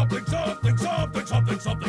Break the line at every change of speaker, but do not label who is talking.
something, something, something, something, something.